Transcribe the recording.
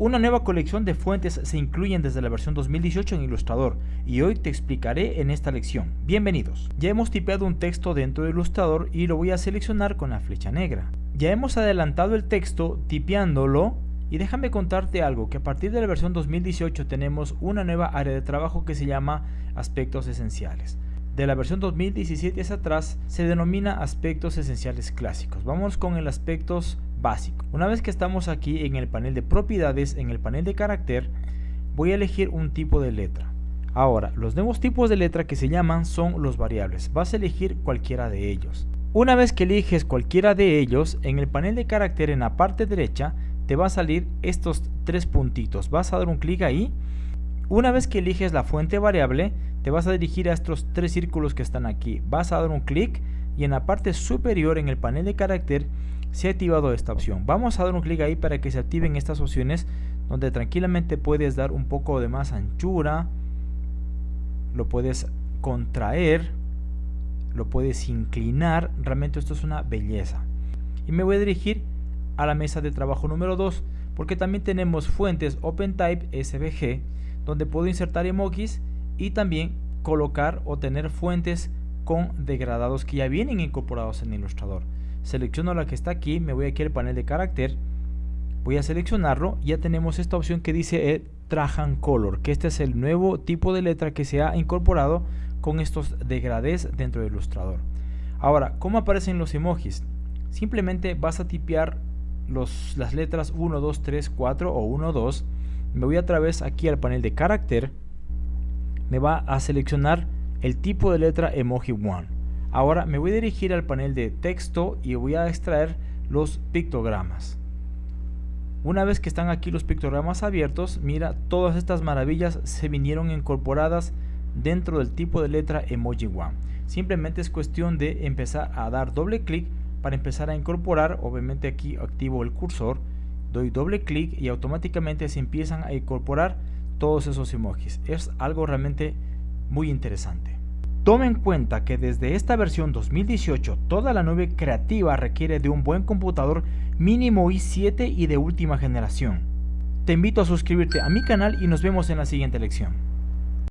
Una nueva colección de fuentes se incluyen desde la versión 2018 en Illustrator y hoy te explicaré en esta lección. Bienvenidos. Ya hemos tipeado un texto dentro de Illustrator y lo voy a seleccionar con la flecha negra. Ya hemos adelantado el texto tipeándolo y déjame contarte algo, que a partir de la versión 2018 tenemos una nueva área de trabajo que se llama aspectos esenciales. De la versión 2017 hacia atrás se denomina aspectos esenciales clásicos. Vamos con el aspectos básico. Una vez que estamos aquí en el panel de propiedades, en el panel de carácter, voy a elegir un tipo de letra. Ahora, los nuevos tipos de letra que se llaman son los variables. Vas a elegir cualquiera de ellos. Una vez que eliges cualquiera de ellos, en el panel de carácter en la parte derecha te va a salir estos tres puntitos. Vas a dar un clic ahí. Una vez que eliges la fuente variable, te vas a dirigir a estos tres círculos que están aquí. Vas a dar un clic y en la parte superior en el panel de carácter se ha activado esta opción. Vamos a dar un clic ahí para que se activen estas opciones donde tranquilamente puedes dar un poco de más anchura, lo puedes contraer, lo puedes inclinar, realmente esto es una belleza. Y me voy a dirigir a la mesa de trabajo número 2 porque también tenemos fuentes OpenType SVG donde puedo insertar emojis y también colocar o tener fuentes con degradados que ya vienen incorporados en Illustrator selecciono la que está aquí, me voy aquí al panel de carácter, voy a seleccionarlo, ya tenemos esta opción que dice eh, Trajan Color, que este es el nuevo tipo de letra que se ha incorporado con estos degradés dentro de Illustrator. Ahora, ¿cómo aparecen los emojis? Simplemente vas a tipear las letras 1, 2, 3, 4 o 1, 2. Me voy a través aquí al panel de carácter. Me va a seleccionar el tipo de letra emoji 1. Ahora me voy a dirigir al panel de texto y voy a extraer los pictogramas. Una vez que están aquí los pictogramas abiertos, mira, todas estas maravillas se vinieron incorporadas dentro del tipo de letra Emoji One. Simplemente es cuestión de empezar a dar doble clic para empezar a incorporar, obviamente aquí activo el cursor, doy doble clic y automáticamente se empiezan a incorporar todos esos emojis. Es algo realmente muy interesante. Tome en cuenta que desde esta versión 2018 toda la nube creativa requiere de un buen computador mínimo i7 y de última generación. Te invito a suscribirte a mi canal y nos vemos en la siguiente lección.